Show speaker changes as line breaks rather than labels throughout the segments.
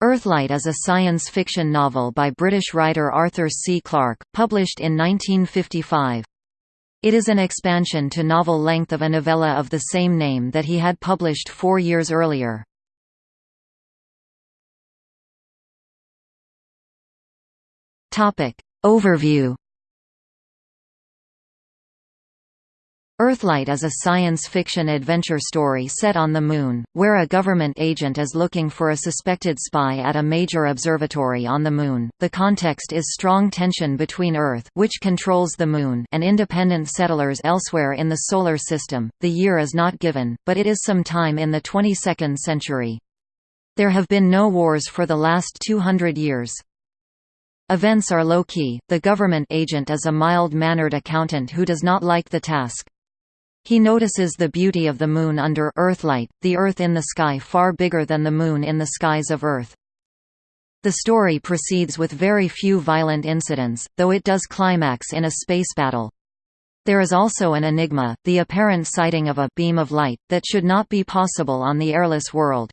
Earthlight is a science fiction novel by British writer Arthur C. Clarke, published in 1955. It is an expansion to novel length of a novella of the same name that he had published four years earlier. Overview Earthlight is a science fiction adventure story set on the Moon, where a government agent is looking for a suspected spy at a major observatory on the Moon. The context is strong tension between Earth, which controls the Moon, and independent settlers elsewhere in the Solar System. The year is not given, but it is some time in the 22nd century. There have been no wars for the last 200 years. Events are low-key, the government agent is a mild-mannered accountant who does not like the task. He notices the beauty of the Moon under Earthlight, the Earth in the sky far bigger than the Moon in the skies of Earth. The story proceeds with very few violent incidents, though it does climax in a space battle. There is also an enigma, the apparent sighting of a beam of light, that should not be possible on the airless world.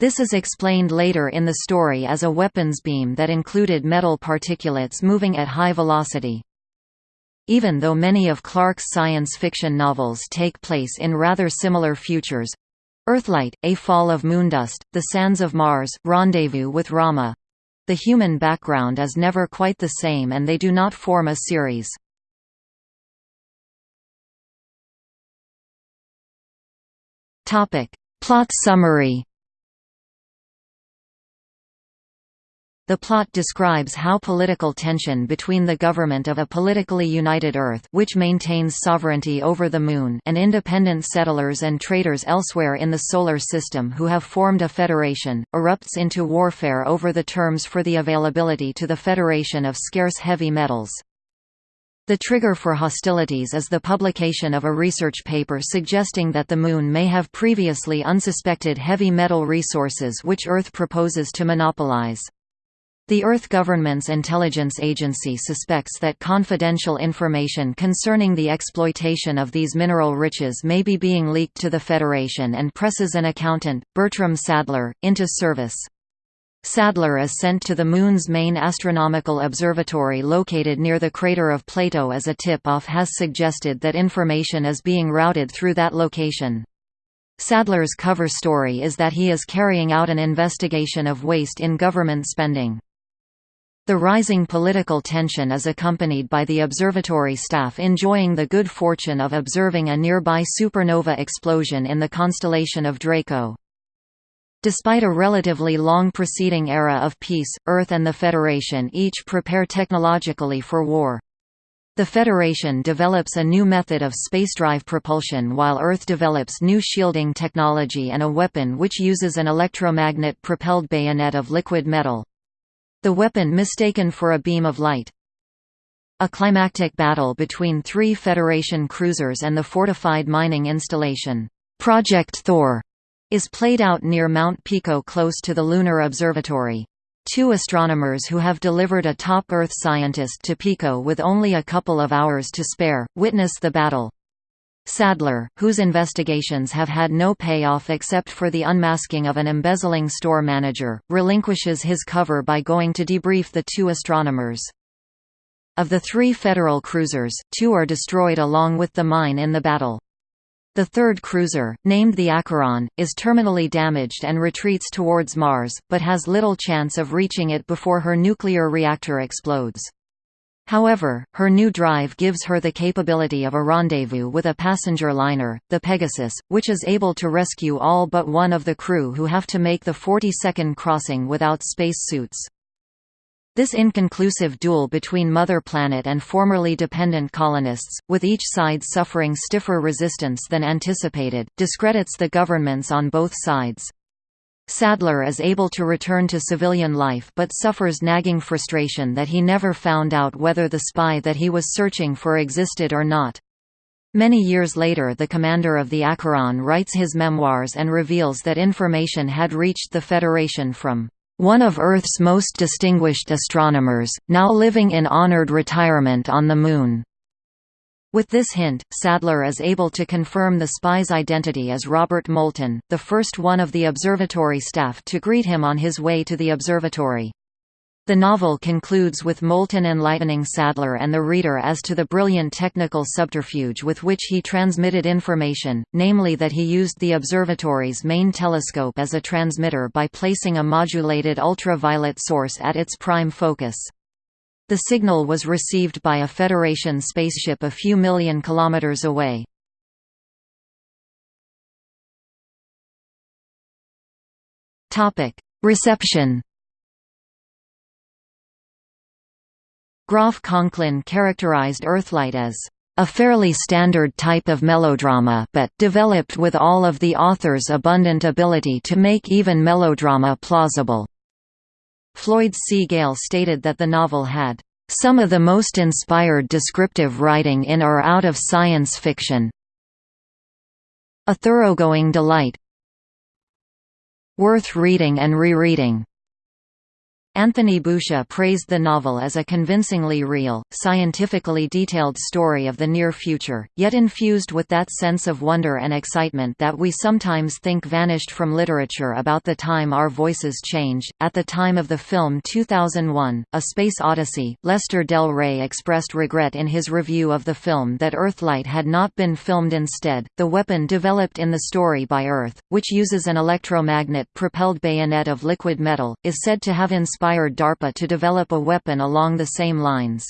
This is explained later in the story as a weapons beam that included metal particulates moving at high velocity. Even though many of Clarke's science fiction novels take place in rather similar futures. Earthlight, A Fall of Moondust, The Sands of Mars, Rendezvous with Rama. The human background is never quite the same and they do not form a series. Plot summary The plot describes how political tension between the government of a politically united Earth which maintains sovereignty over the Moon and independent settlers and traders elsewhere in the Solar System who have formed a federation, erupts into warfare over the terms for the availability to the Federation of scarce heavy metals. The trigger for hostilities is the publication of a research paper suggesting that the Moon may have previously unsuspected heavy metal resources which Earth proposes to monopolize. The Earth Government's intelligence agency suspects that confidential information concerning the exploitation of these mineral riches may be being leaked to the Federation and presses an accountant, Bertram Sadler, into service. Sadler is sent to the Moon's main astronomical observatory located near the crater of Plato as a tip-off has suggested that information is being routed through that location. Sadler's cover story is that he is carrying out an investigation of waste in government spending. The rising political tension is accompanied by the observatory staff enjoying the good fortune of observing a nearby supernova explosion in the constellation of Draco. Despite a relatively long preceding era of peace, Earth and the Federation each prepare technologically for war. The Federation develops a new method of spacedrive propulsion while Earth develops new shielding technology and a weapon which uses an electromagnet-propelled bayonet of liquid metal. The weapon mistaken for a beam of light. A climactic battle between three Federation cruisers and the fortified mining installation, Project Thor, is played out near Mount Pico close to the Lunar Observatory. Two astronomers who have delivered a top Earth scientist to Pico with only a couple of hours to spare, witness the battle. Sadler, whose investigations have had no payoff except for the unmasking of an embezzling store manager, relinquishes his cover by going to debrief the two astronomers. Of the three Federal cruisers, two are destroyed along with the mine in the battle. The third cruiser, named the Acheron, is terminally damaged and retreats towards Mars, but has little chance of reaching it before her nuclear reactor explodes. However, her new drive gives her the capability of a rendezvous with a passenger liner, the Pegasus, which is able to rescue all but one of the crew who have to make the 40-second crossing without space suits. This inconclusive duel between Mother Planet and formerly dependent colonists, with each side suffering stiffer resistance than anticipated, discredits the governments on both sides. Sadler is able to return to civilian life but suffers nagging frustration that he never found out whether the spy that he was searching for existed or not. Many years later the commander of the Acheron writes his memoirs and reveals that information had reached the Federation from one of Earth's most distinguished astronomers, now living in honored retirement on the Moon. With this hint, Sadler is able to confirm the spy's identity as Robert Moulton, the first one of the observatory staff to greet him on his way to the observatory. The novel concludes with Moulton enlightening Sadler and the reader as to the brilliant technical subterfuge with which he transmitted information, namely that he used the observatory's main telescope as a transmitter by placing a modulated ultraviolet source at its prime focus. The signal was received by a Federation spaceship a few million kilometers away. Reception Groff Conklin characterized Earthlight as a fairly standard type of melodrama but developed with all of the author's abundant ability to make even melodrama plausible. Floyd C. Gale stated that the novel had some of the most inspired descriptive writing in or out of science fiction. A thoroughgoing delight. Worth reading and rereading. Anthony Boucher praised the novel as a convincingly real, scientifically detailed story of the near future, yet infused with that sense of wonder and excitement that we sometimes think vanished from literature about the time our voices changed. At the time of the film 2001, A Space Odyssey, Lester Del Rey expressed regret in his review of the film that Earthlight had not been filmed instead. The weapon developed in the story by Earth, which uses an electromagnet propelled bayonet of liquid metal, is said to have inspired inspired DARPA to develop a weapon along the same lines.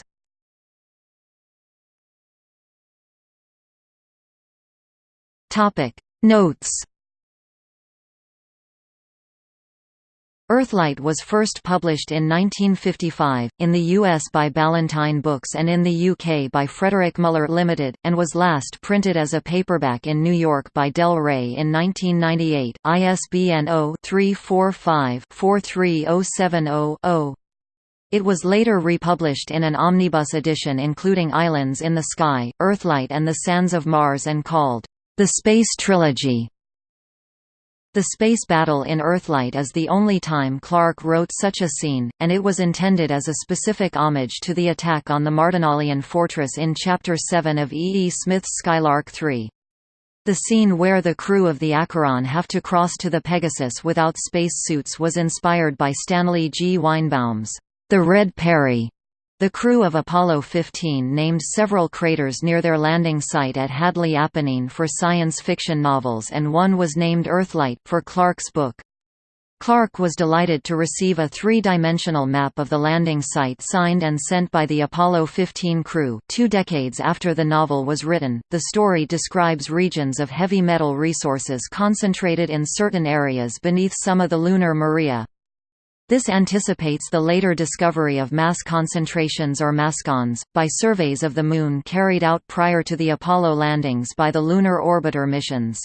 Notes Earthlight was first published in 1955, in the US by Ballantine Books and in the UK by Frederick Muller Limited, and was last printed as a paperback in New York by Del Rey in 1998, ISBN 0-345-43070-0. It was later republished in an omnibus edition including Islands in the Sky, Earthlight and the Sands of Mars and called, The Space Trilogy. The space battle in Earthlight is the only time Clarke wrote such a scene, and it was intended as a specific homage to the attack on the Mardonalian fortress in Chapter 7 of E. E. Smith's Skylark 3. The scene where the crew of the Acheron have to cross to the Pegasus without space suits was inspired by Stanley G. Weinbaum's The Red Peri the crew of Apollo 15 named several craters near their landing site at Hadley Apennine for science fiction novels and one was named Earthlight for Clarke's book. Clark was delighted to receive a three-dimensional map of the landing site signed and sent by the Apollo 15 crew. Two decades after the novel was written, the story describes regions of heavy metal resources concentrated in certain areas beneath some of the lunar maria. This anticipates the later discovery of mass concentrations or mascons, by surveys of the Moon carried out prior to the Apollo landings by the Lunar Orbiter missions.